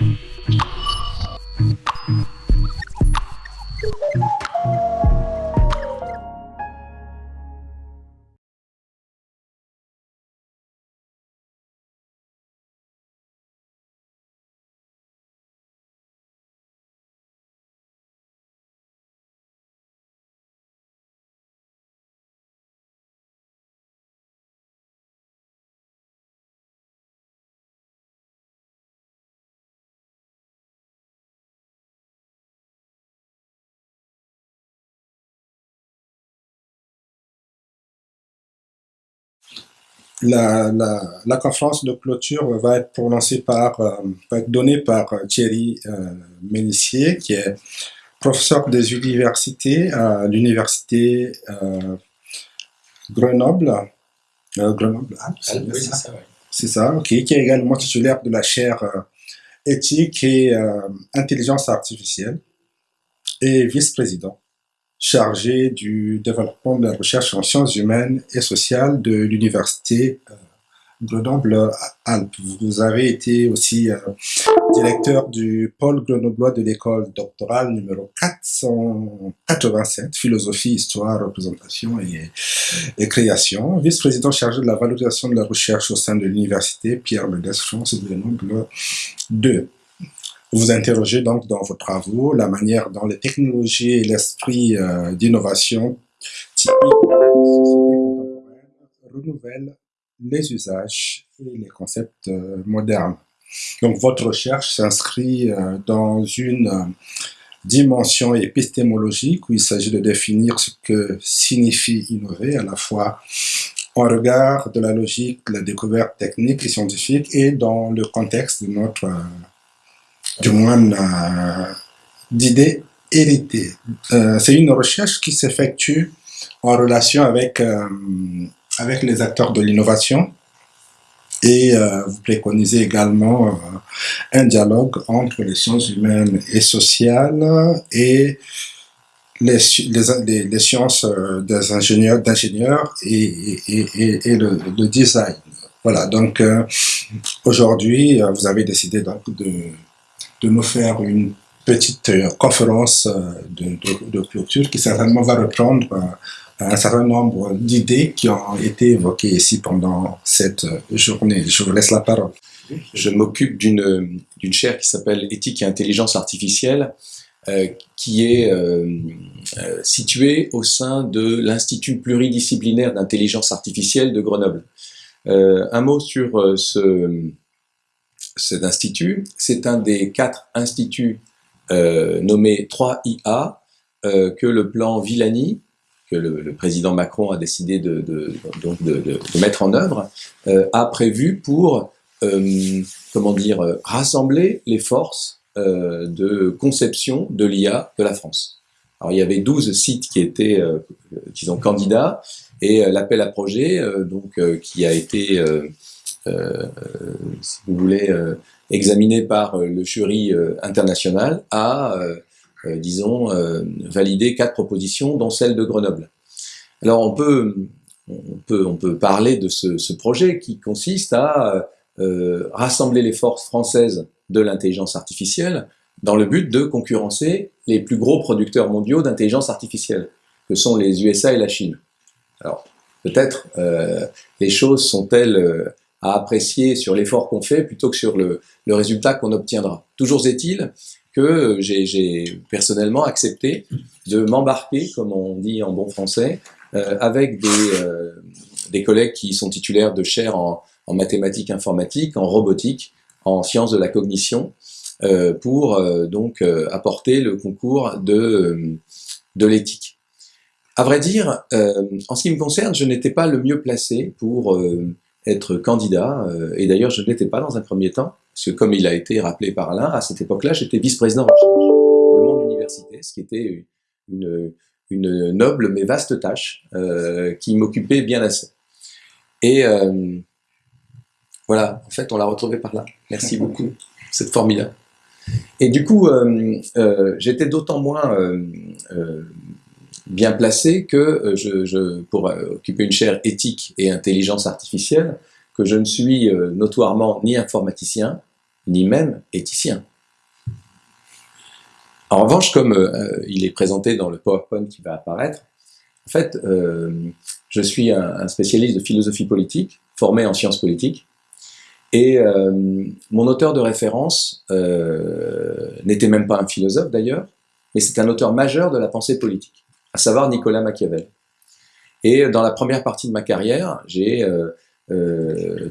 Mm-hmm. La, la, la, conférence de clôture va être prononcée par, euh, va être donnée par Thierry euh, Ménissier, qui est professeur des universités à l'université euh, Grenoble. Euh, Grenoble, ah, c'est ça, C'est ça, ok, qui est également titulaire de la chaire euh, éthique et euh, intelligence artificielle et vice-président chargé du développement de la recherche en sciences humaines et sociales de l'université euh, Grenoble-Alpes. Vous avez été aussi euh, directeur du pôle grenoblois de l'école doctorale numéro 487, philosophie, histoire, représentation et, et création, vice-président chargé de la valorisation de la recherche au sein de l'université Pierre Mendès France de Grenoble 2. Vous interrogez donc dans vos travaux la manière dont les technologies et l'esprit euh, d'innovation contemporaine renouvellent les usages et les concepts euh, modernes. Donc votre recherche s'inscrit euh, dans une dimension épistémologique où il s'agit de définir ce que signifie innover à la fois en regard de la logique de la découverte technique et scientifique et dans le contexte de notre, du moins, euh, d'idées héritées. Euh, C'est une recherche qui s'effectue en relation avec avec les acteurs de l'innovation et euh, vous préconisez également euh, un dialogue entre les sciences humaines et sociales et les, les, sciences euh, des ingénieurs, d'ingénieurs et, et, et, et le, design. Voilà, donc euh, aujourd'hui, euh, vous avez décidé donc de, de nous faire une petite conférence de, de, clôture qui certainement va reprendre un certain nombre d'idées qui ont été évoquées ici pendant cette journée. Je vous laisse la parole. Je m'occupe d'une chaire qui s'appelle Éthique et intelligence artificielle, euh, qui est euh, euh, située au sein de l'Institut pluridisciplinaire d'intelligence artificielle de Grenoble. Euh, un mot sur euh, ce, cet institut. C'est un des quatre instituts nommés 3IA que le plan Villani, que le, le, président Macron a décidé de, de, donc de, de mettre en œuvre, euh, a prévu pour, euh, comment dire, rassembler les forces euh, de conception de l'IA de la France. Alors il y avait 12 sites qui étaient, euh, disons, candidats, et euh, l'appel à projet, euh, donc, qui a été, si vous voulez, examiné par le jury international, a euh, disons, euh, valider quatre propositions, dont celle de Grenoble. Alors on peut, on peut, on peut parler de ce, ce projet qui consiste à euh, rassembler les forces françaises de l'intelligence artificielle dans le but de concurrencer les plus gros producteurs mondiaux d'intelligence artificielle, que sont les USA et la Chine. Alors, peut-être euh, les choses sont-elles à apprécier sur l'effort qu'on fait plutôt que sur le, le résultat qu'on obtiendra. Toujours est-il que j'ai personnellement accepté de m'embarquer, comme on dit en bon français, euh, avec des, euh, des collègues qui sont titulaires de chaires en, mathématiques informatiques, en robotique, en sciences de la cognition, euh, pour donc apporter le concours de, de l'éthique. À vrai dire, en ce qui me concerne, je n'étais pas le mieux placé pour être candidat, et d'ailleurs je ne l'étais pas dans un premier temps, parce que comme il a été rappelé par Alain, à cette époque-là, j'étais vice-président recherche de mon université, ce qui était une, une noble mais vaste tâche euh, qui m'occupait bien assez. Et euh, voilà, en fait, on l'a retrouvé par là. Merci beaucoup, c'est formidable. Et du coup, euh, euh j'étais d'autant moins euh, euh, bien placé que je, je, pour occuper une chaire éthique et intelligence artificielle, que je ne suis notoirement ni informaticien, ni même éthicien. En revanche, comme euh, il est présenté dans le PowerPoint qui va apparaître, en fait, euh, je suis un, spécialiste de philosophie politique, formé en sciences politiques, et euh, mon auteur de référence n'était même pas un philosophe d'ailleurs, mais c'est un auteur majeur de la pensée politique, à savoir Nicolas Machiavel. Et dans la première partie de ma carrière, j'ai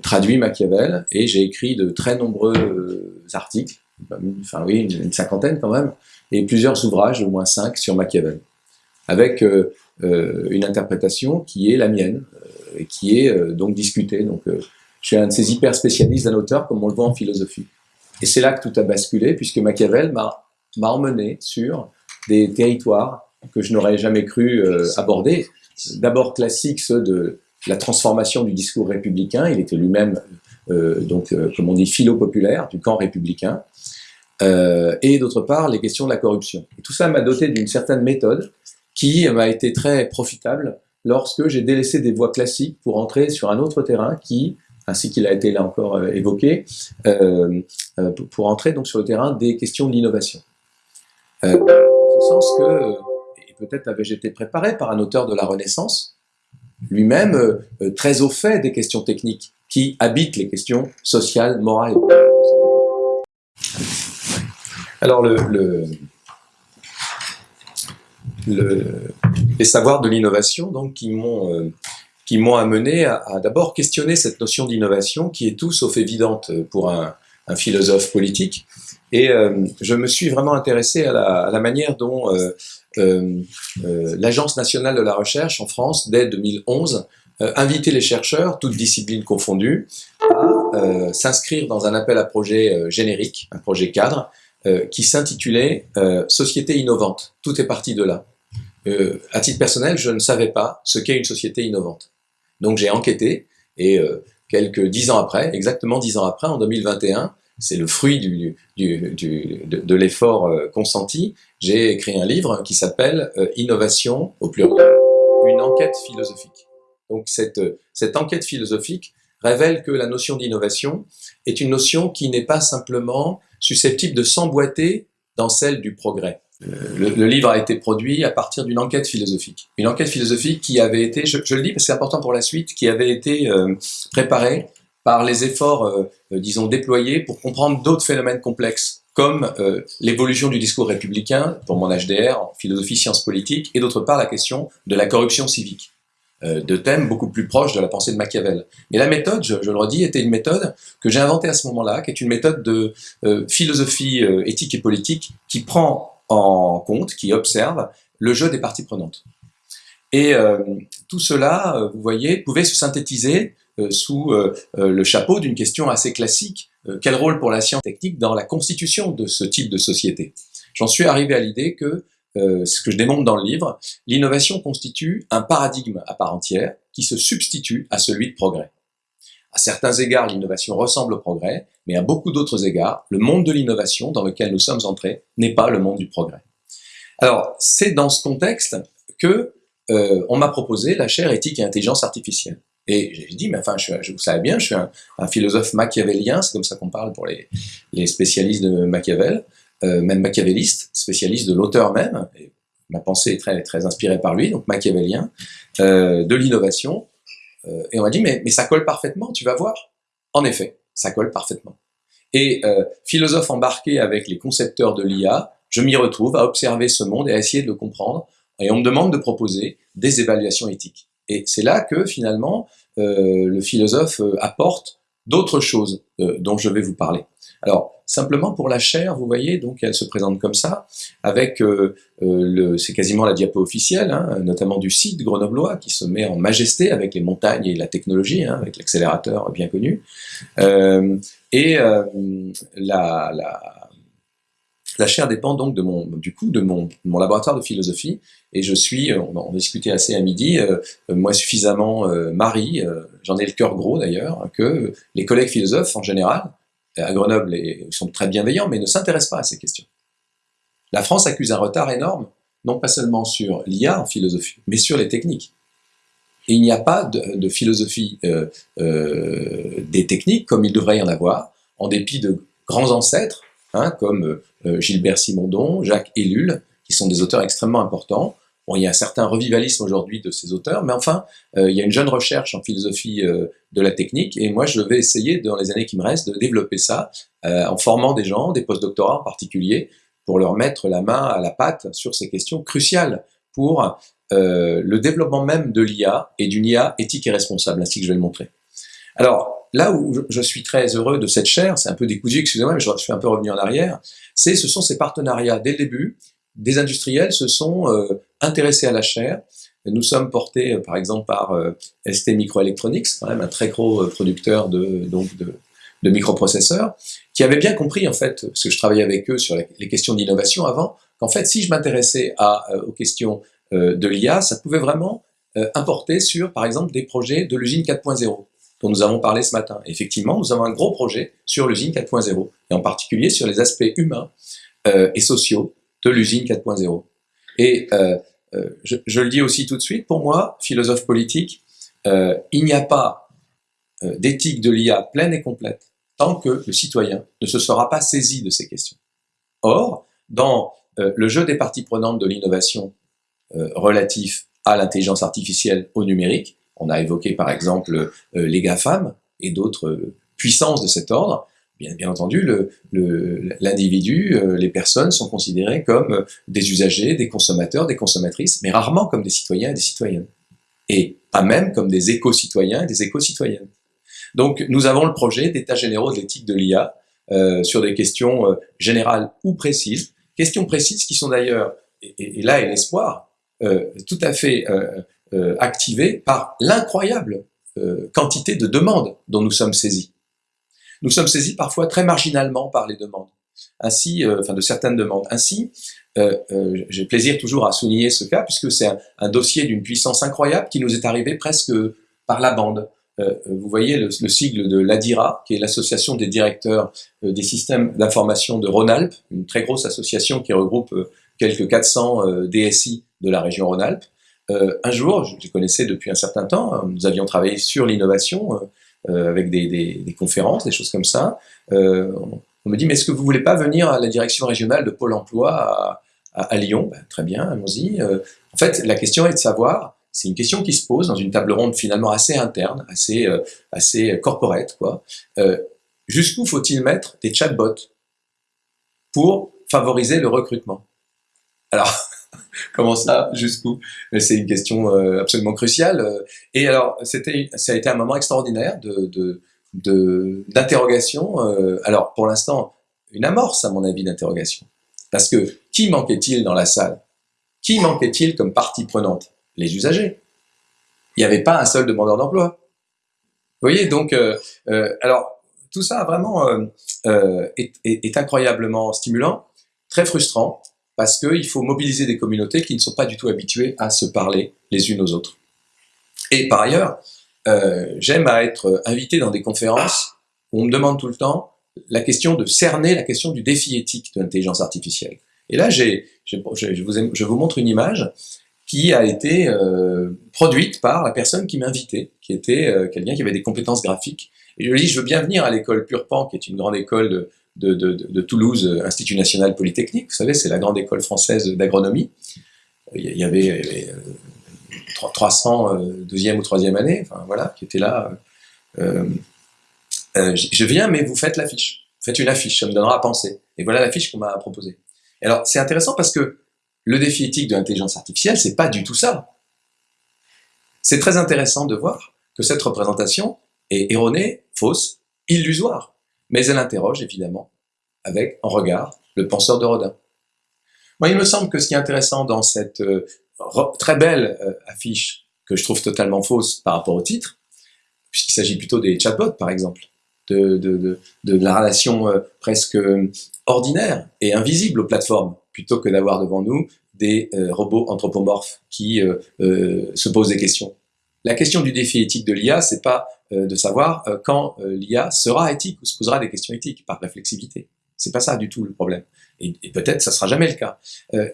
traduit Machiavel et j'ai écrit de très nombreux articles, enfin oui, une cinquantaine quand même, et plusieurs ouvrages, au moins cinq, sur Machiavel, avec euh, euh, une interprétation qui est la mienne, euh, et qui est donc discutée. Donc, je suis un de ces hyper spécialistes d'un auteur, comme on le voit en philosophie. Et c'est là que tout a basculé, puisque Machiavel m'a emmené sur des territoires que je n'aurais jamais cru aborder. D'abord classique, ceux de la transformation du discours républicain. Il était lui-même, donc, comme on dit, philo-populaire, du camp républicain. Euh, et d'autre part les questions de la corruption. Tout ça m'a doté d'une certaine méthode qui m'a été très profitable lorsque j'ai délaissé des voies classiques pour entrer sur un autre terrain qui, ainsi qu'il a été là encore euh, évoqué, euh, euh, pour entrer donc sur le terrain des questions de l'innovation. Euh, dans ce sens que, peut-être avais-je été préparé par un auteur de la Renaissance, lui-même très au fait des questions techniques qui habitent les questions sociales, morales. Alors, le, les savoirs de l'innovation, donc, qui m'ont euh, amené à, d'abord questionner cette notion d'innovation qui est tout sauf évidente pour un, philosophe politique. Et euh, je me suis vraiment intéressé à la, manière dont euh, l'Agence nationale de la recherche en France, dès 2011, invitait les chercheurs, toutes disciplines confondues, à s'inscrire dans un appel à projet générique, un projet cadre, euh, qui s'intitulait euh, Société innovante. Tout est parti de là. Euh, à titre personnel, je ne savais pas ce qu'est une société innovante. Donc j'ai enquêté et quelques dix ans après, exactement dix ans après, en 2021, c'est le fruit du, de l'effort consenti, j'ai écrit un livre qui s'appelle Innovation, au pluriel, une enquête philosophique. Donc cette, cette enquête philosophique révèle que la notion d'innovation est une notion qui n'est pas simplement susceptible de s'emboîter dans celle du progrès. Euh, le, livre a été produit à partir d'une enquête philosophique. Une enquête philosophique qui avait été, je, le dis parce que c'est important pour la suite, qui avait été euh, préparée par les efforts, euh, disons, déployés pour comprendre d'autres phénomènes complexes, comme l'évolution du discours républicain, pour mon HDR, en philosophie sciences politiques, et d'autre part la question de la corruption civique. Euh, de thèmes beaucoup plus proches de la pensée de Machiavel. Mais la méthode, je, le redis, était une méthode que j'ai inventée à ce moment-là, qui est une méthode de euh, philosophie euh, éthique et politique qui prend en compte, qui observe le jeu des parties prenantes. Et tout cela, vous voyez, pouvait se synthétiser sous le chapeau d'une question assez classique. Quel rôle pour la science technique dans la constitution de ce type de société? J'en suis arrivé à l'idée que euh, ce que je démontre dans le livre, l'innovation constitue un paradigme à part entière qui se substitue à celui de progrès. À certains égards, l'innovation ressemble au progrès, mais à beaucoup d'autres égards, le monde de l'innovation dans lequel nous sommes entrés n'est pas le monde du progrès. Alors, c'est dans ce contexte que euh, on m'a proposé la chaire éthique et intelligence artificielle. Et j'ai dit, mais enfin, je, vous savez bien, je suis un, philosophe machiavélien, c'est comme ça qu'on parle pour les, spécialistes de Machiavel. Euh, même machiavéliste, spécialiste de l'auteur même, et ma pensée est très, très inspirée par lui, donc machiavélien, euh, de l'innovation, euh, et on m'a dit, mais, mais ça colle parfaitement, tu vas voir. En effet, ça colle parfaitement. Et philosophe embarqué avec les concepteurs de l'IA, je m'y retrouve à observer ce monde et à essayer de le comprendre, et on me demande de proposer des évaluations éthiques. Et c'est là que finalement le philosophe apporte d'autres choses dont je vais vous parler. Alors, simplement pour la chair, vous voyez, donc elle se présente comme ça, avec, euh, euh, c'est quasiment la diapo officielle, hein, notamment du site grenoblois, qui se met en majesté avec les montagnes et la technologie, hein, avec l'accélérateur bien connu. Euh, et la, la, la chaire dépend donc de mon, du coup de mon, mon laboratoire de philosophie, et je suis, on, on a discuté assez à midi, moi suffisamment Marie, j'en ai le cœur gros d'ailleurs, que les collègues philosophes en général, à Grenoble et sont très bienveillants, mais ne s'intéressent pas à ces questions. La France accuse un retard énorme, non pas seulement sur l'IA en philosophie, mais sur les techniques. Et il n'y a pas de, de philosophie euh, euh, des techniques comme il devrait y en avoir, en dépit de grands ancêtres, hein, comme Gilbert Simondon, Jacques Ellul, qui sont des auteurs extrêmement importants. Bon, il y a un certain revivalisme aujourd'hui de ces auteurs, mais enfin, il y a une jeune recherche en philosophie de la technique, et moi je vais essayer, dans les années qui me restent, de développer ça, en formant des gens, des postdoctorats en particulier, pour leur mettre la main à la pâte sur ces questions cruciales pour euh, le développement même de l'IA et d'une IA éthique et responsable, ainsi que je vais le montrer. Alors, là où je suis très heureux de cette chaire, c'est un peu décousu, excusez-moi, mais je suis un peu revenu en arrière, c'est ce sont ces partenariats. Dès le début, des industriels se sont euh, intéressés à la chaire. Nous sommes portés, euh, par exemple, par ST Microelectronics, quand même un très gros producteur de, donc de, microprocesseurs, qui avaient bien compris, en fait, parce que je travaillais avec eux sur les questions d'innovation avant, qu'en fait, si je m'intéressais euh, aux questions euh, de l'IA, ça pouvait vraiment euh, importer sur, par exemple, des projets de l'usine 4.0 dont nous avons parlé ce matin. effectivement, nous avons un gros projet sur l'usine 4.0, et en particulier sur les aspects humains et sociaux de l'usine 4.0. Et je, je, le dis aussi tout de suite, pour moi, philosophe politique, il n'y a pas d'éthique de l'IA pleine et complète tant que le citoyen ne se sera pas saisi de ces questions. Or, dans euh, le jeu des parties prenantes de l'innovation euh, relatif à l'intelligence artificielle au numérique, on a évoqué par exemple euh, les GAFAM et d'autres puissances de cet ordre, bien, entendu, l'individu, le, les personnes sont considérées comme des usagers, des consommateurs, des consommatrices, mais rarement comme des citoyens et des citoyennes. Et pas même comme des éco-citoyens et des éco-citoyennes. Donc nous avons le projet d'état généraux de l'éthique de l'IA euh, sur des questions euh, générales ou précises, questions précises qui sont d'ailleurs, et, là est l'espoir, euh, tout à fait euh, euh, par l'incroyable quantité de demandes dont nous sommes saisis. Nous sommes saisis parfois très marginalement par les demandes, ainsi, enfin de certaines demandes. Ainsi, j'ai plaisir toujours à souligner ce cas puisque c'est un, dossier d'une puissance incroyable qui nous est arrivé presque par la bande. Euh, vous voyez le, sigle de l'ADIRA, qui est l'association des directeurs euh, des systèmes d'information de Rhône-Alpes, une très grosse association qui regroupe euh, quelques 400 DSI de la région Rhône-Alpes. Un jour, je les connaissais depuis un certain temps, hein, nous avions travaillé sur l'innovation avec des, conférences, des choses comme ça. on me dit, mais est-ce que vous voulez pas venir à la direction régionale de Pôle emploi à, Lyon? Ben, Très bien, allons-y. en fait, la question est de savoir c'est une question qui se pose dans une table ronde finalement assez interne, assez, euh, assez corporate. quoi. Euh, Jusqu'où faut-il mettre des chatbots pour favoriser le recrutement? Alors, comment ça Jusqu'où? C'est une question euh, absolument cruciale. Et alors, c'était, ça a été un moment extraordinaire de, d'interrogation. Euh, alors, pour l'instant, une amorce, à mon avis, d'interrogation. Parce que qui manquait-il dans la salle? Qui manquait-il comme partie prenante? Les usagers. Il n'y avait pas un seul demandeur d'emploi. Vous voyez, donc, euh, euh, alors, tout ça vraiment euh, est, incroyablement stimulant, très frustrant, parce qu'il faut mobiliser des communautés qui ne sont pas du tout habituées à se parler les unes aux autres. Et par ailleurs, j'aime à être invité dans des conférences où on me demande tout le temps la question de cerner la question du défi éthique de l'intelligence artificielle. Et là, j'ai, je, vous, je vous montre une image qui a été euh, produite par la personne qui m'invitait, qui était euh, quelqu'un qui avait des compétences graphiques. Et je lui ai dit, je veux bien venir à l'école Purpan, qui est une grande école de, de, de, de Toulouse, euh, Institut National Polytechnique, vous savez, c'est la grande école française d'agronomie. Il y avait, 300 deuxième ou troisième année, enfin voilà, qui étaient là. Euh, je viens, mais vous faites l'affiche. Faites une affiche, ça me donnera à penser. Et voilà l'affiche qu'on m'a proposée. Alors, c'est intéressant parce que le défi éthique de l'intelligence artificielle, c'est pas du tout ça. C'est très intéressant de voir que cette représentation est erronée, fausse, illusoire, mais elle interroge évidemment avec en regard le penseur de Rodin. Moi, il me semble que ce qui est intéressant dans cette euh, très belle euh, affiche que je trouve totalement fausse par rapport au titre, puisqu'il s'agit plutôt des chatbots par exemple, de, la relation euh, presque ordinaire et invisible aux plateformes, plutôt que d'avoir devant nous des robots anthropomorphes qui se posent des questions. La question du défi éthique de l'IA, c'est pas de savoir quand l'IA sera éthique ou se posera des questions éthiques par réflexivité. C'est pas ça du tout le problème. Et, peut-être ça sera jamais le cas.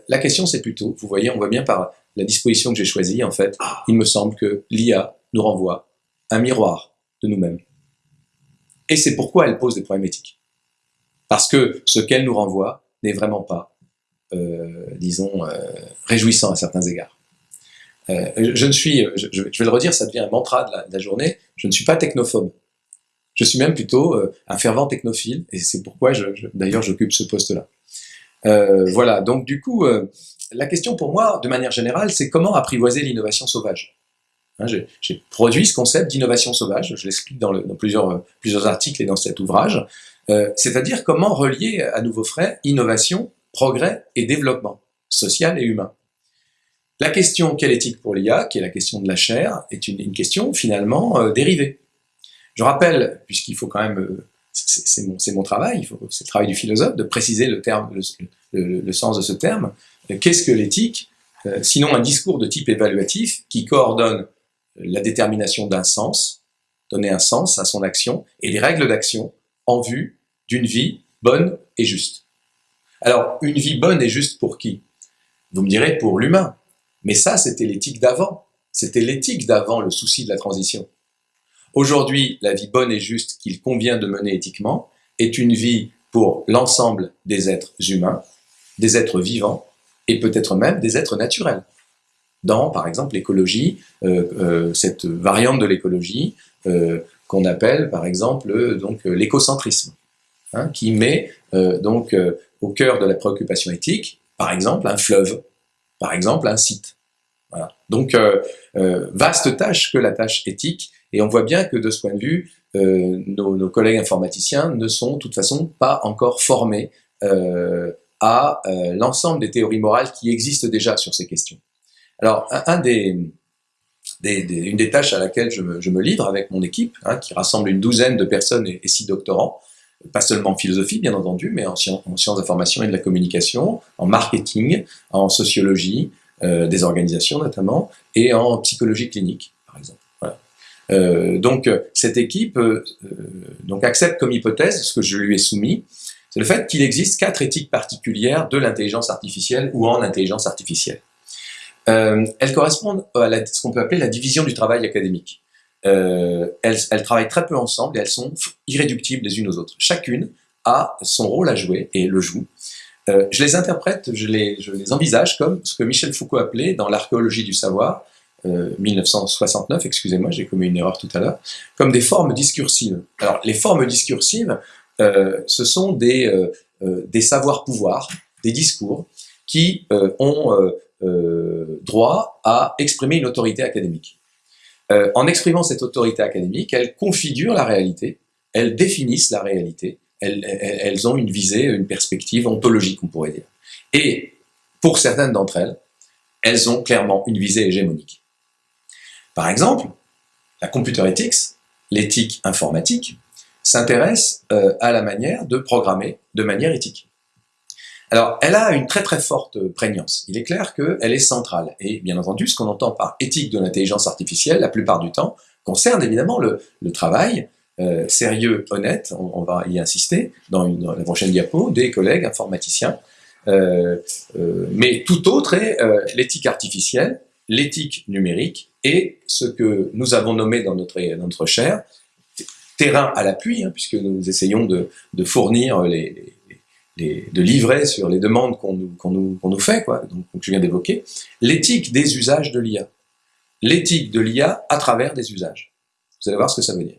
la question, c'est plutôt, vous voyez, on voit bien par la disposition que j'ai choisie, en fait, il me semble que l'IA nous renvoie un miroir de nous-mêmes. Et c'est pourquoi elle pose des problèmes éthiques. Parce que ce qu'elle nous renvoie n'est vraiment pas, euh, disons, euh, réjouissant à certains égards. Euh, je ne suis, je, je, vais le redire, ça devient un mantra de la, journée, je ne suis pas technophobe. Je suis même plutôt euh, un fervent technophile, et c'est pourquoi je, d'ailleurs j'occupe ce poste-là. Euh, voilà, donc du coup, la question pour moi, de manière générale, c'est comment apprivoiser l'innovation sauvage? Hein, J'ai produit ce concept d'innovation sauvage, je l'explique dans, plusieurs, articles et dans cet ouvrage, c'est-à-dire comment relier à nouveau frais innovation, progrès et développement social et humain. La question quelle éthique pour l'IA, qui est la question de la chair, est une, question finalement euh, dérivée. Je rappelle, puisqu'il faut quand même, euh, c'est mon, travail, c'est le travail du philosophe, de préciser le, terme, le, sens de ce terme, qu'est-ce que l'éthique? Euh, Sinon un discours de type évaluatif qui coordonne la détermination d'un sens, donner un sens à son action, et les règles d'action en vue d'une vie bonne et juste. Alors, une vie bonne et juste pour qui? Vous me direz pour l'humain. Mais ça, c'était l'éthique d'avant. C'était l'éthique d'avant, le souci de la transition. Aujourd'hui, la vie bonne et juste qu'il convient de mener éthiquement est une vie pour l'ensemble des êtres humains, des êtres vivants et peut-être même des êtres naturels. Dans, par exemple, l'écologie, euh, euh, cette variante de l'écologie euh, qu'on appelle, par exemple, donc l'écocentrisme, hein, qui met donc au cœur de la préoccupation éthique, par exemple, un fleuve, par exemple, un site. Voilà. Donc, vaste tâche que la tâche éthique, et on voit bien que de ce point de vue, nos, nos, collègues informaticiens ne sont de toute façon pas encore formés à euh, l'ensemble des théories morales qui existent déjà sur ces questions. Alors, un, des, une des tâches à laquelle je me, livre avec mon équipe, hein, qui rassemble une douzaine de personnes et, six doctorants, pas seulement en philosophie, bien entendu, mais en, sciences, en sciences d'information et de la communication, en marketing, en sociologie euh, des organisations notamment, et en psychologie clinique, par exemple. Voilà. Euh, donc, cette équipe euh, donc accepte comme hypothèse ce que je lui ai soumis, c'est le fait qu'il existe quatre éthiques particulières de l'intelligence artificielle ou en intelligence artificielle. Euh, elles correspondent à la, ce qu'on peut appeler la division du travail académique. Euh, elles, elles, travaillent très peu ensemble et elles sont irréductibles les unes aux autres. Chacune a son rôle à jouer et le joue. Euh, je les interprète, je les, je les, envisage comme ce que Michel Foucault appelait dans l'archéologie du savoir, 1969, euh, excusez-moi, j'ai commis une erreur tout à l'heure, comme des formes discursives. Alors, les formes discursives, euh, ce sont des, euh, euh, des savoirs-pouvoirs, des discours qui ont droit à exprimer une autorité académique. En exprimant cette autorité académique, elles configurent la réalité, elles définissent la réalité, elles, elles, ont une visée, une perspective ontologique, on pourrait dire. Et pour certaines d'entre elles, elles ont clairement une visée hégémonique. Par exemple, la computer ethics, l'éthique informatique, s'intéresse euh, à la manière de programmer de manière éthique. Alors, elle a une très très forte prégnance. Il est clair qu'elle est centrale. Et bien entendu, ce qu'on entend par éthique de l'intelligence artificielle, la plupart du temps, concerne évidemment le, travail euh, sérieux, honnête, on, va y insister dans, une, la prochaine diapo, des collègues informaticiens. Euh, euh mais tout autre est euh, l'éthique artificielle, l'éthique numérique et ce que nous avons nommé dans notre, notre chaire terrain à l'appui, hein, puisque nous essayons de fournir les, de livrer sur les demandes qu'on nous, nous, nous fait, quoi, donc, donc je viens d'évoquer, l'éthique des usages de l'IA. L'éthique de l'IA à travers des usages. Vous allez voir ce que ça veut dire.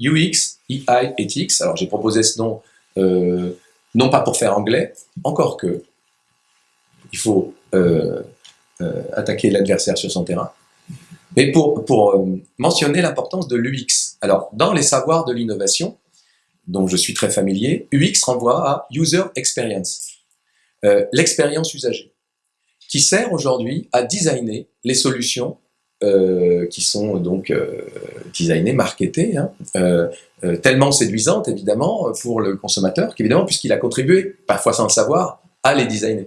UX, EI, Ethics, alors j'ai proposé ce nom, euh, non pas pour faire anglais, encore que il faut euh, euh, attaquer l'adversaire sur son terrain, mais pour, pour mentionner l'importance de l'UX, alors, dans les savoirs de l'innovation, dont je suis très familier, UX renvoie à User Experience, euh, l'expérience usagée, qui sert aujourd'hui à designer les solutions euh, qui sont donc euh, designées, marketées, hein, tellement séduisantes évidemment pour le consommateur, qu'évidemment puisqu'il a contribué, parfois sans le savoir, à les designer.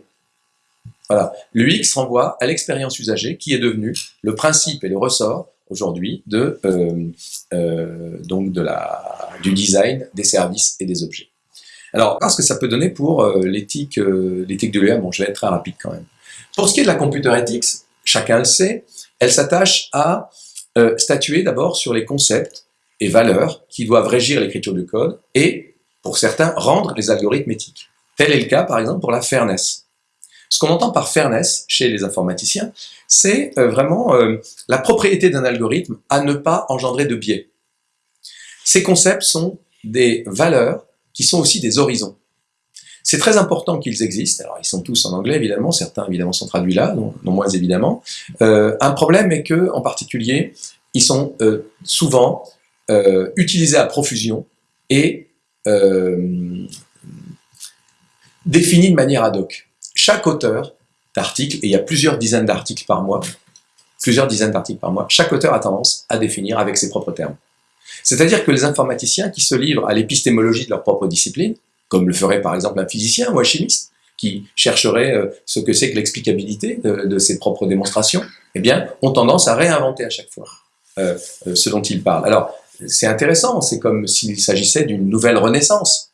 Voilà. L'UX renvoie à l'expérience usagée qui est devenue le principe et le ressort aujourd'hui de euh, euh, donc de la du design des services et des objets. Alors, qu'est-ce que ça peut donner pour euh, l'éthique l'éthique de l'IA Bon, je vais être très rapide quand même. Pour ce qui est de la computer ethics, chacun le sait, elle s'attache à statuer d'abord sur les concepts et valeurs qui doivent régir l'écriture du code et pour certains, rendre les algorithmes éthiques. Tel est le cas, par exemple, pour la fairness. Ce qu'on entend par fairness chez les informaticiens, c'est euh, vraiment euh, la propriété d'un algorithme à ne pas engendrer de biais. Ces concepts sont des valeurs qui sont aussi des horizons. C'est très important qu'ils existent. Alors, ils sont tous en anglais, évidemment. Certains, évidemment, sont traduits là, non, moins évidemment. Euh, un problème est que, en particulier, ils sont souvent utilisés à profusion et définis de manière ad hoc. Chaque auteur d'articles, et il y a plusieurs dizaines d'articles par mois, plusieurs dizaines d'articles par mois, chaque auteur a tendance à définir avec ses propres termes. C'est-à-dire que les informaticiens qui se livrent à l'épistémologie de leur propre discipline, comme le ferait par exemple un physicien ou un chimiste, qui chercherait euh, ce que c'est que l'explicabilité de, ses propres démonstrations, eh bien, ont tendance à réinventer à chaque fois euh, euh, ce dont ils parlent. Alors, c'est intéressant, c'est comme s'il s'agissait d'une nouvelle renaissance.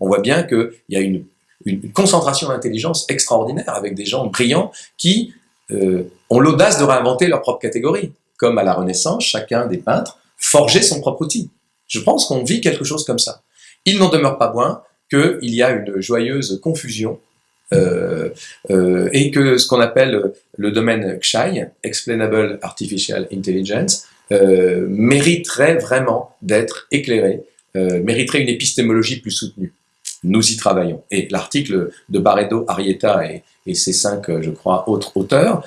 on voit bien qu'il y a une, une concentration d'intelligence extraordinaire avec des gens brillants qui ont l'audace de réinventer leur propre catégorie. Comme à la Renaissance, chacun des peintres forgeait son propre outil. Je pense qu'on vit quelque chose comme ça. Il n'en demeure pas moins qu'il y a une joyeuse confusion euh, euh, et que ce qu'on appelle le domaine XAI, Explainable Artificial Intelligence, euh, mériterait vraiment d'être éclairé, mériterait une épistémologie plus soutenue. Nous y travaillons. Et l'article de Barredo, Arietta et, ses cinq, je crois, autres auteurs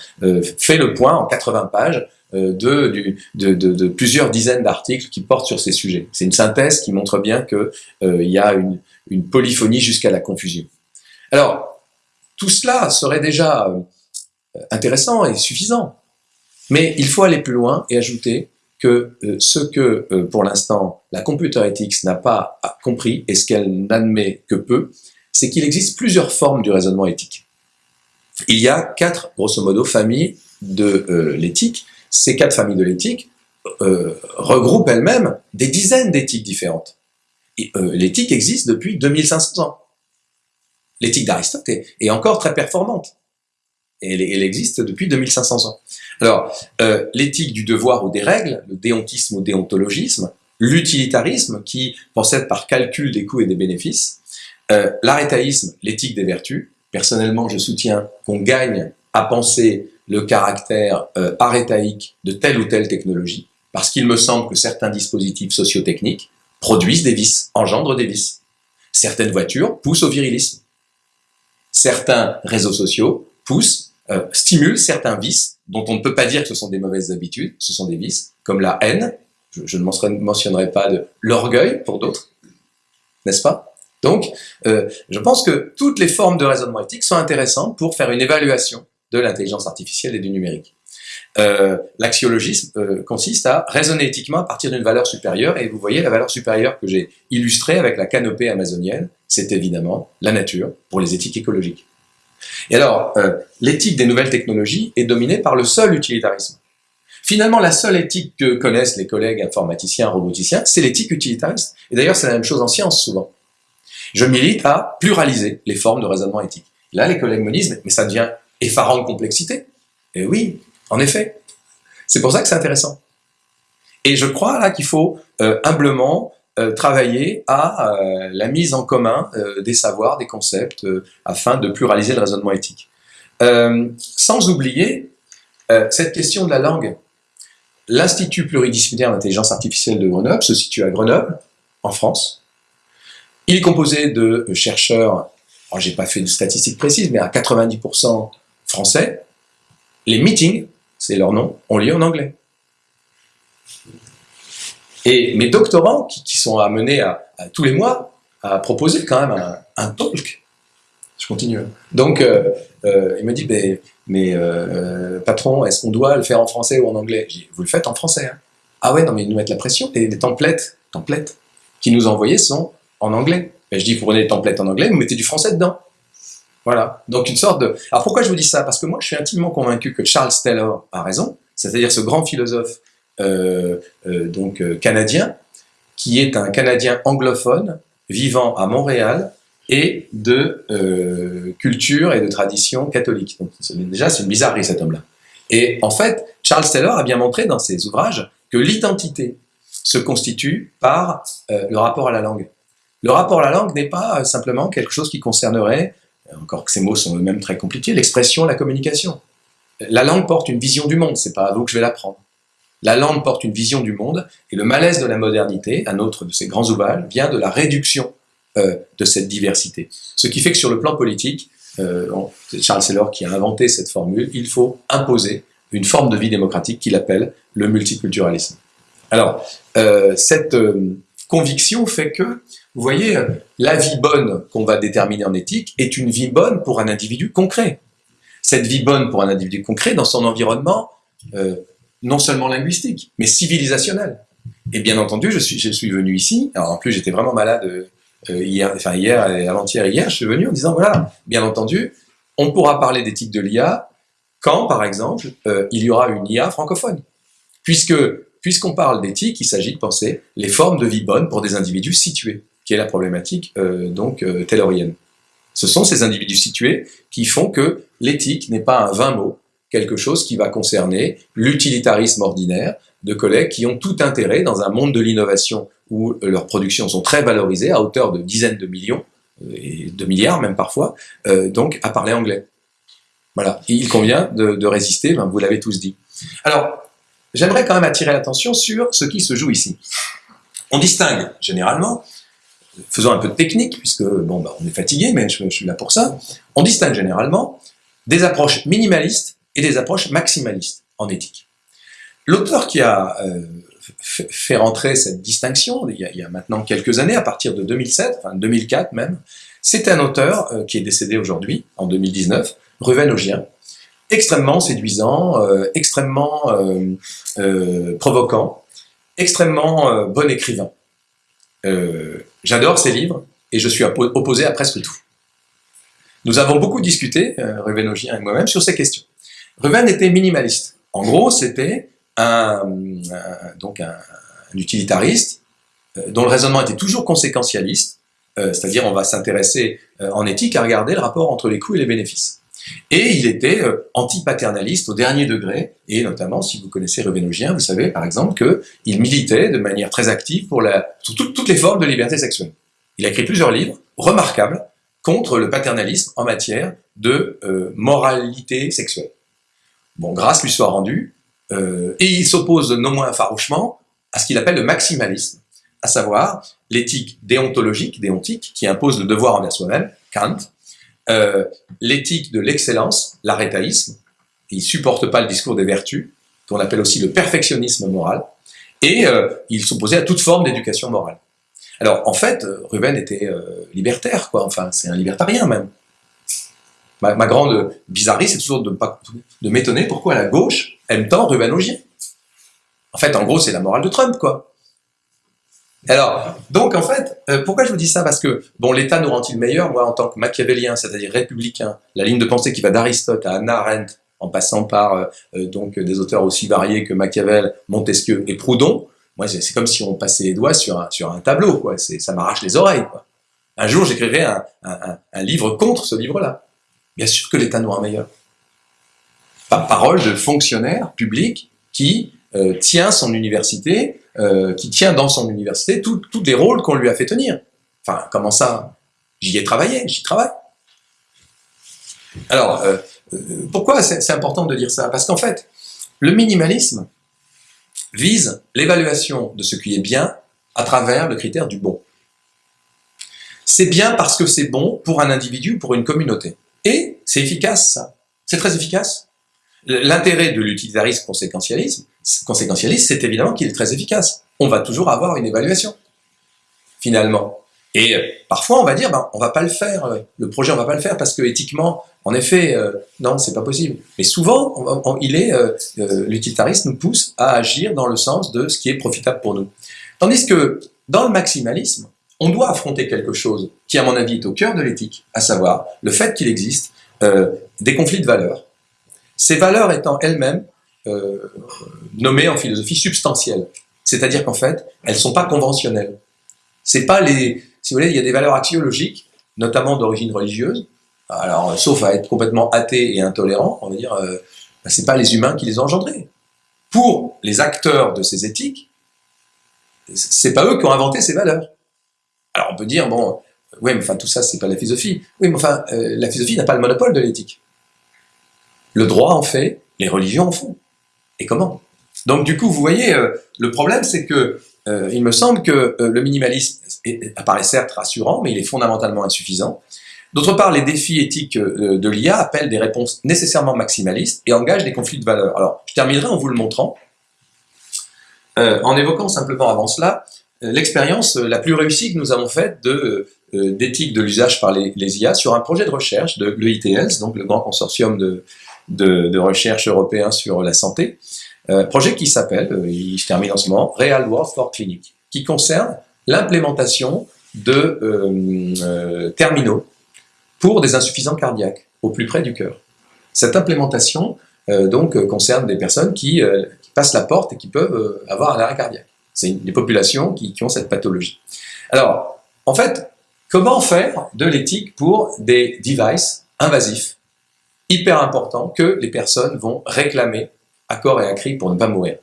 fait le point en 80 pages de, de, plusieurs dizaines d'articles qui portent sur ces sujets. C'est une synthèse qui montre bien qu'il il y a une, polyphonie jusqu'à la confusion. Alors, tout cela serait déjà euh, intéressant et suffisant, mais il faut aller plus loin et ajouter que euh, ce que, euh, pour l'instant, la computer ethics n'a pas compris et ce qu'elle n'admet que peu, c'est qu'il existe plusieurs formes du raisonnement éthique. Il y a quatre, grosso modo, familles de l'éthique. Ces quatre familles de l'éthique regroupent elles-mêmes des dizaines d'éthiques différentes. Euh, l'éthique existe depuis 2500 ans. L'éthique d'Aristote est, encore très performante. Elle, existe depuis 2500 ans. Alors, euh, l'éthique du devoir ou des règles, le déontisme ou déontologisme, l'utilitarisme qui procède par calcul des coûts et des bénéfices, euh, l'arétaïsme, l'éthique des vertus. Personnellement, je soutiens qu'on gagne à penser le caractère euh, arétaïque de telle ou telle technologie, parce qu'il me semble que certains dispositifs sociotechniques produisent des vices, engendrent des vices. Certaines voitures poussent au virilisme. Certains réseaux sociaux poussent, euh, stimulent certains vices dont on ne peut pas dire que ce sont des mauvaises habitudes, ce sont des vices, comme la haine, je, ne mentionnerai pas de l'orgueil pour d'autres, n'est-ce pas? Donc, euh, je pense que toutes les formes de raisonnement éthique sont intéressantes pour faire une évaluation de l'intelligence artificielle et du numérique. Euh, L'axiologisme euh, consiste à raisonner éthiquement à partir d'une valeur supérieure, et vous voyez la valeur supérieure que j'ai illustrée avec la canopée amazonienne, c'est évidemment la nature pour les éthiques écologiques. Et alors, euh, l'éthique des nouvelles technologies est dominée par le seul utilitarisme. Finalement, la seule éthique que connaissent les collègues informaticiens, roboticiens, c'est l'éthique utilitariste. Et d'ailleurs, c'est la même chose en science, souvent. Je milite à pluraliser les formes de raisonnement éthique. Là, les collègues me disent, mais ça devient effarant de complexité. Et oui, en effet, c'est pour ça que c'est intéressant. Et je crois là qu'il faut euh, humblement travailler à euh, la mise en commun des savoirs, des concepts, afin de pluraliser le raisonnement éthique. sans oublier cette question de la langue. L'Institut pluridisciplinaire d'intelligence artificielle de Grenoble se situe à Grenoble, en France. Il est composé de chercheurs, j'ai pas fait de statistiques précises, mais à 90% français. Les meetings c'est leur nom, on lit en anglais. Et mes doctorants, qui, sont amenés tous les mois à proposer quand même un, talk, je continue. Donc, euh, euh, il me dit, mais, euh, patron, est-ce qu'on doit le faire en français ou en anglais? Vous le faites en français. Hein. Ah ouais, non, mais ils nous mettent la pression. Les, les templates, templates qui nous envoyés sont en anglais. je dis, vous prenez les templates en anglais, vous mettez du français dedans. Voilà. Donc une sorte de. Alors pourquoi je vous dis ça? Parce que moi, je suis intimement convaincu que Charles Taylor a raison, c'est-à-dire ce grand philosophe donc euh, canadien, qui est un Canadien anglophone vivant à Montréal et de culture et de tradition catholique. Donc déjà, c'est une bizarrerie cet homme-là. Et en fait, Charles Taylor a bien montré dans ses ouvrages que l'identité se constitue par le rapport à la langue. le rapport à la langue n'est pas simplement quelque chose qui concernerait, encore que ces mots sont eux-mêmes très compliqués, l'expression, la communication. La langue porte une vision du monde, c'est pas à vous que je vais l'apprendre. La langue porte une vision du monde, et le malaise de la modernité, un autre de ses grands ouvrages, vient de la réduction euh, de cette diversité. Ce qui fait que sur le plan politique, euh, c'est Charles Taylor qui a inventé cette formule, il faut imposer une forme de vie démocratique qu'il appelle le multiculturalisme. Alors, euh, cette conviction fait que, vous voyez, la vie bonne qu'on va déterminer en éthique est une vie bonne pour un individu concret. Cette vie bonne pour un individu concret dans son environnement, non seulement linguistique, mais civilisationnel. Et bien entendu, je suis, je suis venu ici, alors en plus j'étais vraiment malade euh, hier, enfin hier et avant-hier hier, je suis venu en disant, voilà, bien entendu, on pourra parler d'éthique de l'IA quand, par exemple, euh, il y aura une IA francophone. Puisque, puisqu'on parle d'éthique, il s'agit de penser les formes de vie bonnes pour des individus situés, qui est la problématique euh, donc taylorienne. Ce sont ces individus situés qui font que l'éthique n'est pas un vain mot, quelque chose qui va concerner l'utilitarisme ordinaire de collègues qui ont tout intérêt dans un monde de l'innovation où euh, leurs productions sont très valorisées à hauteur de dizaines de millions, euh, et de milliards même parfois, euh, donc à parler anglais. Voilà, il convient de, résister, ben, vous l'avez tous dit. Alors, j'aimerais quand même attirer l'attention sur ce qui se joue ici. On distingue généralement, faisons un peu de technique, puisque bon, ben, on est fatigué, mais je, suis là pour ça, on distingue généralement des approches minimalistes et des approches maximalistes en éthique. L'auteur qui a fait rentrer cette distinction, il y, a, maintenant quelques années, à partir de 2007, enfin 2004 même, c'est un auteur euh, qui est décédé aujourd'hui, en 2019, Ruven Ogien, extrêmement séduisant, euh, extrêmement euh, provoquant, extrêmement bon écrivain. J'adore ses livres et je suis opposé à presque tout. Nous avons beaucoup discuté, Ruven et moi-même, sur ces questions. Ruven était minimaliste. En gros, c'était un, donc un, utilitariste euh, dont le raisonnement était toujours conséquentialiste, euh, c'est-à-dire on va s'intéresser euh, en éthique à regarder le rapport entre les coûts et les bénéfices. Et il était anti-paternaliste au dernier degré, et notamment, si vous connaissez Revenogien, vous savez par exemple qu'il militait de manière très active pour, toutes les formes de liberté sexuelle. Il a écrit plusieurs livres remarquables contre le paternalisme en matière de moralité sexuelle. Bon, grâce lui soit rendue, euh, et il s'oppose non moins farouchement à ce qu'il appelle le maximalisme, à savoir l'éthique déontologique, déontique, qui impose le devoir envers soi-même, Kant, euh, l'éthique de l'excellence, l'arétaïsme, il supporte pas le discours des vertus, qu'on appelle aussi le perfectionnisme moral, et euh, il s'opposait à toute forme d'éducation morale. Alors en fait, Ruben était libertaire, quoi, enfin c'est un libertarien même. Ma, grande bizarrerie, c'est toujours de, m'étonner pourquoi la gauche aime tant Ruben Augier. En fait, en gros, c'est la morale de Trump, quoi. Alors, donc en fait, euh, pourquoi je vous dis ça? Parce que, bon, l'État nous rend-il meilleur? Moi, en tant que machiavélien, c'est-à-dire républicain, la ligne de pensée qui va d'Aristote à Hannah Arendt, en passant par euh, euh, donc des auteurs aussi variés que Machiavel, Montesquieu et Proudhon, moi, c'est comme si on passait les doigts sur un, tableau, quoi. Ça m'arrache les oreilles. Un jour, j'écrirai un livre contre ce livre-là. Bien sûr que l'État nous rend meilleur parole de fonctionnaire public qui euh, tient son université, euh, qui tient dans son université tous les rôles qu'on lui a fait tenir. Enfin, comment ça? J'y ai travaillé, j'y travaille. Alors, euh, pourquoi c'est important de dire ça? Parce qu'en fait, le minimalisme vise l'évaluation de ce qui est bien à travers le critère du bon. C'est bien parce que c'est bon pour un individu, pour une communauté. Et c'est efficace, ça. C'est très efficace. L'intérêt de l'utilitarisme conséquentialisme, conséquentialiste, c'est évidemment qu'il est très efficace. On va toujours avoir une évaluation, finalement. Et euh, parfois, on va dire, ben, on va pas le faire, euh, le projet, on va pas le faire parce que éthiquement, en effet, euh, non, c'est pas possible. Mais souvent, il est, l'utilitarisme nous pousse à agir dans le sens de ce qui est profitable pour nous. Tandis que dans le maximalisme, on doit affronter quelque chose qui, à mon avis, est au cœur de l'éthique, à savoir le fait qu'il existe des conflits de valeurs ces valeurs étant elles-mêmes euh, nommées en philosophie substantielles. C'est-à-dire qu'en fait, elles sont pas conventionnelles. C'est pas les, si vous voulez, il y a des valeurs axiologiques, notamment d'origine religieuse. Alors, sauf à être complètement athée et intolérant, on va dire, euh, bah, c'est pas les humains qui les ont engendrés. Pour les acteurs de ces éthiques, c'est pas eux qui ont inventé ces valeurs. Alors on peut dire, bon, oui, mais enfin tout ça, c'est pas la philosophie. Oui, mais enfin, euh, la philosophie n'a pas le monopole de l'éthique. Le droit en fait, les religions en font. Et comment? Donc du coup, vous voyez, euh, le problème, c'est que euh, il me semble que le minimalisme apparaît certes rassurant, mais il est fondamentalement insuffisant. D'autre part, les défis éthiques de l'IA appellent des réponses nécessairement maximalistes et engagent des conflits de valeurs. Alors, je terminerai en vous le montrant, en évoquant simplement avant cela l'expérience la plus réussie que nous avons faite euh, d'éthique de l'usage par les, IA sur un projet de recherche de l'EITLS, donc le grand consortium de, recherche européen sur la santé, euh, projet qui s'appelle, euh, il se termine en ce moment, Real World for Clinic, qui concerne l'implémentation de terminaux pour des insuffisants cardiaques au plus près du cœur. Cette implémentation donc concerne des personnes qui, passent la porte et qui peuvent avoir un arrêt cardiaque. C'est des populations qui, qui, ont cette pathologie. Alors, en fait, Comment faire de l'éthique pour des devices invasifs, hyper importants, que les personnes vont réclamer à corps et à cri pour ne pas mourir?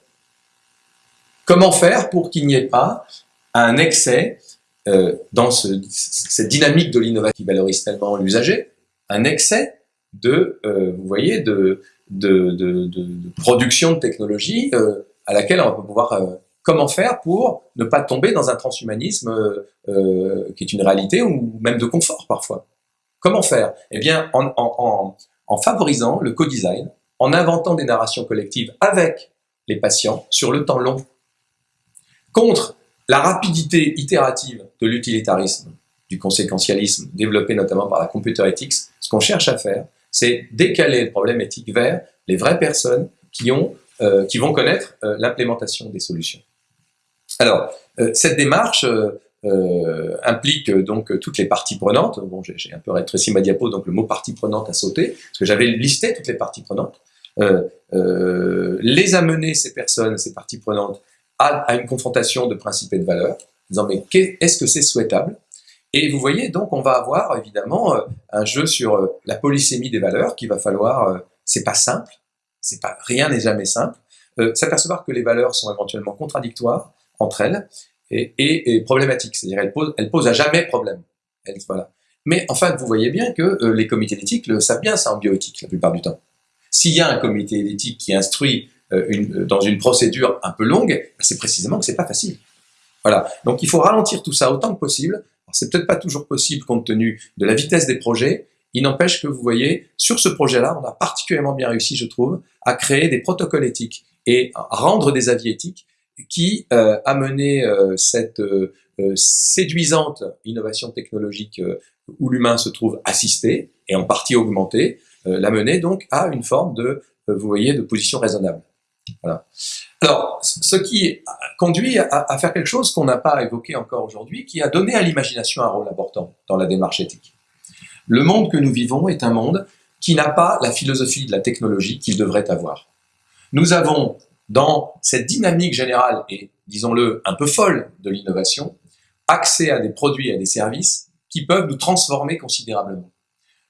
Comment faire pour qu'il n'y ait pas un excès euh, dans cette dynamique de l'innovation qui valorise tellement l'usager, un excès de, euh, vous voyez, de, de, production de technologie euh, à laquelle on va pouvoir comment faire pour ne pas tomber dans un transhumanisme euh, euh, qui est une réalité ou même de confort parfois Comment faire? Eh bien, en, favorisant le co-design, en inventant des narrations collectives avec les patients sur le temps long, contre la rapidité itérative de l'utilitarisme, du conséquentialisme développé notamment par la computer ethics, ce qu'on cherche à faire, c'est décaler le problème éthique vers les vraies personnes qui, euh, qui vont connaître l'implémentation des solutions. Alors, euh, cette démarche euh, euh, implique donc toutes les parties prenantes. Bon, j'ai un peu rétréci ma diapo, donc le mot partie prenante a sauté, parce que j'avais listé toutes les parties prenantes. les amener, ces personnes, ces parties prenantes, à, une confrontation de principes et de valeurs, disant mais est-ce que c'est souhaitable? Et vous voyez, donc on va avoir évidemment un jeu sur la polysémie des valeurs qu'il va falloir, c'est pas simple, pas rien n'est jamais simple, s'apercevoir que les valeurs sont éventuellement contradictoires, entre elles et, et, problématique, c'est-à-dire elles posent, elles posent à jamais problème. voilà. Mais en fait, vous voyez bien que euh, les comités d'éthique le savent bien ça en bioéthique la plupart du temps. S'il y a un comité d'éthique qui instruit euh, une, dans une procédure un peu longue, ben, c'est précisément que c'est pas facile. Voilà. Donc il faut ralentir tout ça autant que possible. C'est peut-être pas toujours possible compte tenu de la vitesse des projets. Il n'empêche que vous voyez, sur ce projet-là, on a particulièrement bien réussi, je trouve, à créer des protocoles éthiques et à rendre des avis éthiques qui euh, a mené euh, cette euh, séduisante innovation technologique où l'humain se trouve assisté et en partie augmenté, l'a mené donc à une forme de, vous voyez, de position raisonnable. Voilà. Alors, ce qui conduit à, à faire quelque chose qu'on n'a pas évoqué encore aujourd'hui, qui a donné à l'imagination un rôle important dans la démarche éthique. Le monde que nous vivons est un monde qui n'a pas la philosophie de la technologie qu'il devrait avoir. Nous avons dans cette dynamique générale et, disons-le, un peu folle de l'innovation, accès à des produits et à des services qui peuvent nous transformer considérablement.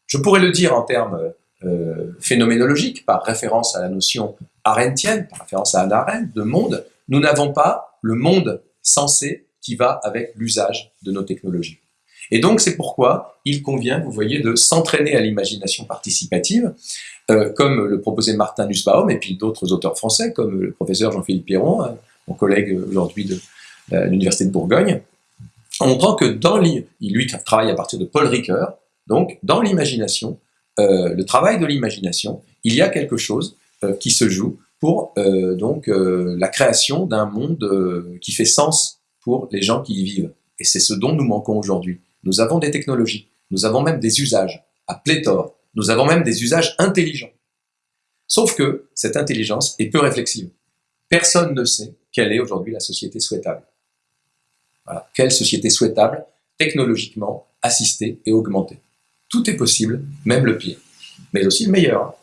Je pourrais le dire en termes euh, phénoménologiques, par référence à la notion arendtienne, par référence à Anna Arendt, de monde, nous n'avons pas le monde sensé qui va avec l'usage de nos technologies. Et donc c'est pourquoi il convient, vous voyez, de s'entraîner à l'imagination participative, euh, comme le proposait Martin Nussbaum et puis d'autres auteurs français, comme le professeur Jean-Philippe Pierron, hein, mon collègue aujourd'hui de euh, l'Université de Bourgogne, en montrant que dans lui travaille à partir de Paul Ricoeur, donc dans l'imagination, euh, le travail de l'imagination, il y a quelque chose qui se joue pour donc la création d'un monde qui fait sens pour les gens qui y vivent. Et c'est ce dont nous manquons aujourd'hui. Nous avons des technologies, nous avons même des usages à pléthore, nous avons même des usages intelligents. Sauf que cette intelligence est peu réflexive. Personne ne sait quelle est aujourd'hui la société souhaitable. Quelle société souhaitable, technologiquement, assistée et augmentée. Tout est possible, même le pire, mais aussi le meilleur.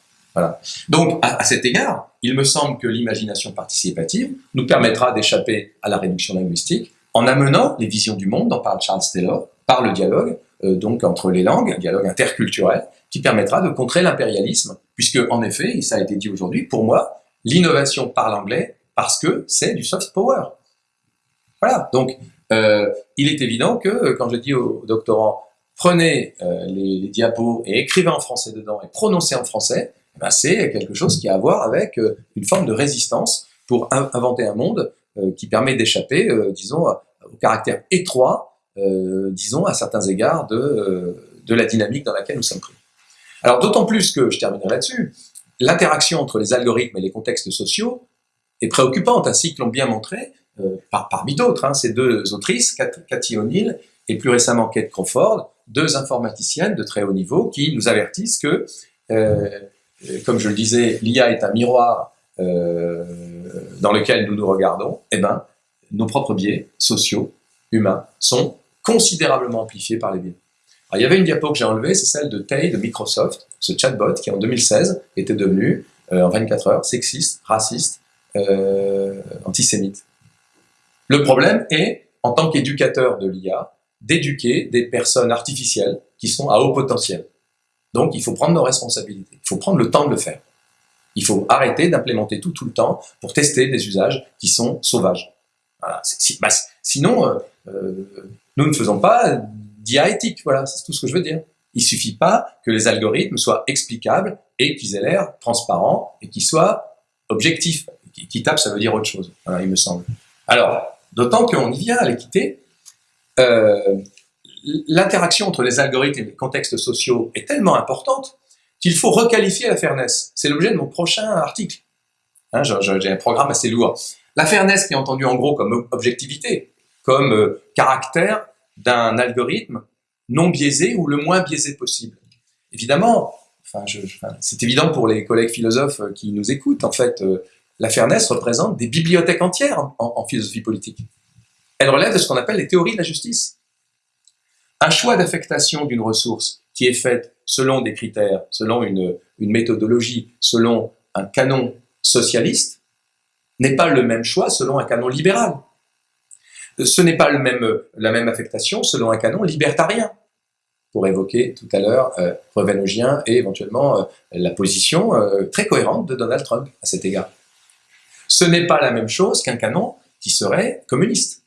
Donc, à, cet égard, il me semble que l'imagination participative nous permettra d'échapper à la réduction linguistique en amenant les visions du monde, dont parle Charles Taylor, par le dialogue, donc entre les langues, un dialogue interculturel, qui permettra de contrer l'impérialisme, puisque en effet, et ça a été dit aujourd'hui, pour moi, l'innovation parle anglais parce que c'est du soft power. Voilà, donc euh, il est évident que quand je dis aux doctorants, prenez euh, les, diapos et écrivez en français dedans et prononcez en français, eh ben c'est quelque chose qui a à voir avec euh, une forme de résistance pour inventer un monde euh, qui permet d'échapper, euh, disons, au caractère étroit, disons, à certains égards de, de la dynamique dans laquelle nous sommes pris. Alors d'autant plus que, je terminerai là-dessus, l'interaction entre les algorithmes et les contextes sociaux est préoccupante, ainsi que l'ont bien montré, euh, par, parmi d'autres, hein, ces deux autrices, Cathy O'Neill et plus récemment Kate Crawford, deux informaticiennes de très haut niveau qui nous avertissent que, euh, comme je le disais, l'IA est un miroir euh, dans lequel nous nous regardons, eh ben, nos propres biais sociaux, humains, sont considérablement amplifiés par les biais. Il y avait une diapo que j'ai enlevée, c'est celle de Tay de Microsoft, ce chatbot qui en 2016 était devenu, euh, en 24 heures, sexiste, raciste, euh, antisémite. Le problème est, en tant qu'éducateur de l'IA, d'éduquer des personnes artificielles qui sont à haut potentiel. Donc, il faut prendre nos responsabilités. Il faut prendre le temps de le faire. Il faut arrêter d'implémenter tout tout le temps pour tester des usages qui sont sauvages. Bah, sinon, euh, nous ne faisons pas d'IA éthique. Voilà, c'est tout ce que je veux dire. Il suffit pas que les algorithmes soient explicables et qu'ils aient l'air transparents et qu'ils soient objectifs. Équitable, ça veut dire autre chose, il me semble. Alors, d'autant qu'on y vient à l'équité, euh, l'interaction entre les algorithmes et les contextes sociaux est tellement importante qu'il faut requalifier la fairness. C'est l'objet de mon prochain article. Hein, J'ai un programme assez lourd. La fairness qui est entendue en gros comme objectivité, comme euh, caractère d'un algorithme non biaisé ou le moins biaisé possible. Évidemment, c'est évident pour les collègues philosophes qui nous écoutent, en fait, euh, la fairness représente des bibliothèques entières en, philosophie politique. Elle relève de ce qu'on appelle les théories de la justice. Un choix d'affectation d'une ressource qui est faite selon des critères, selon une méthodologie, selon un canon socialiste, n'est pas le même choix selon un canon libéral. Ce n'est pas même, la même affectation selon un canon libertarien, pour évoquer tout à l'heure euh, et éventuellement euh, la position euh, très cohérente de Donald Trump à cet égard. Ce n'est pas la même chose qu'un canon qui serait communiste.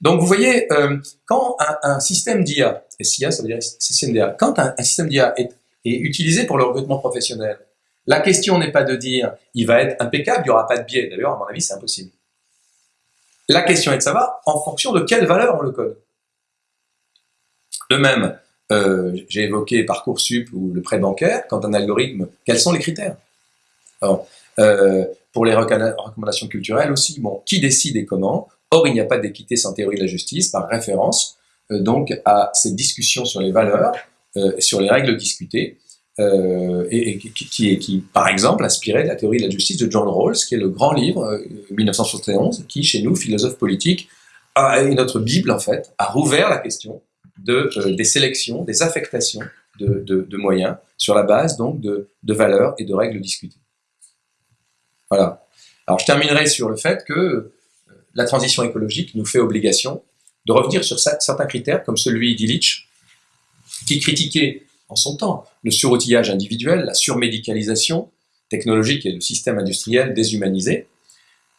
Donc vous voyez, euh, quand un, système d'IA, SIA ça veut dire système d'IA, quand un, système d'IA est, est, utilisé pour le recrutement professionnel, la question n'est pas de dire il va être impeccable, il n'y aura pas de biais. D'ailleurs, à mon avis, c'est impossible. La question est de savoir en fonction de quelle valeur on le code. De même, euh, j'ai évoqué Parcoursup ou le prêt bancaire, quand un algorithme, quels sont les critères? Alors, euh, Pour les recommandations culturelles aussi, bon, qui décide et comment? Or, il n'y a pas d'équité sans théorie de la justice, par référence euh, donc à cette discussion sur les valeurs, sur les règles discutées, euh, et, qui, par exemple, inspiré de la théorie de la justice de John Rawls, qui est le grand livre, 1971, qui, chez nous, philosophes politiques, a, notre Bible, en fait, a rouvert la question de, des sélections, des affectations de, de, moyens sur la base, donc, de, de valeurs et de règles discutées. Voilà. Alors, je terminerai sur le fait que la transition écologique nous fait obligation de revenir sur certains critères, comme celui d'Illich, qui critiquait en son temps le suroutillage individuel, la surmédicalisation technologique et le système industriel déshumanisé,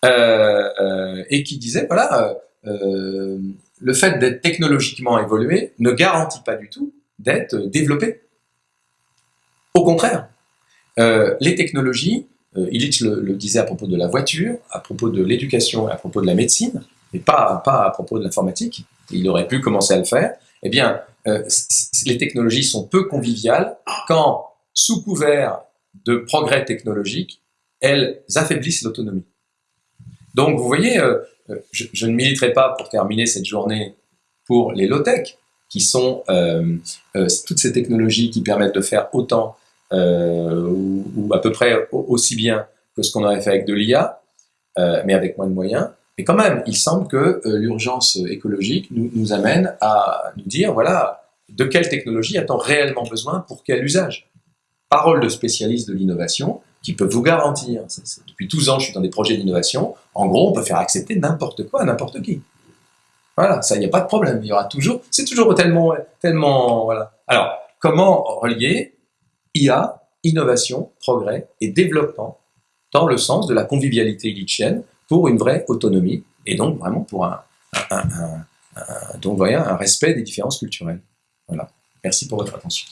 euh, euh, et qui disait, voilà, euh, le fait d'être technologiquement évolué ne garantit pas du tout d'être développé. Au contraire, les technologies Illich le, disait à propos de la voiture, à propos de l'éducation, à propos de la médecine, mais pas à propos de l'informatique. Il aurait pu commencer à le faire. Eh bien, euh, les technologies sont peu conviviales quand, sous couvert de progrès technologiques, elles affaiblissent l'autonomie. Donc, vous voyez, euh, euh je, ne militerai pas pour terminer cette journée pour les low-tech, qui sont toutes ces technologies qui permettent de faire autant euh, ou, à peu près aussi bien que ce qu'on aurait fait avec de l'IA, mais avec moins de moyens. Mais quand même, il semble que euh, l'urgence écologique nous, amène à nous dire, voilà, de quelle technologie a-t-on réellement besoin pour quel usage? Parole de spécialistes de l'innovation qui peuvent vous garantir, depuis 12 ans je suis dans des projets d'innovation, en gros on peut faire accepter n'importe quoi à n'importe qui. Voilà, ça, il n'y a pas de problème, il y aura toujours, c'est toujours tellement, tellement, voilà. Alors, comment relier IA, innovation, progrès et développement dans le sens de la convivialité illichienne pour une vraie autonomie et donc vraiment pour un, donc un respect des différences culturelles. Voilà. Merci pour votre attention.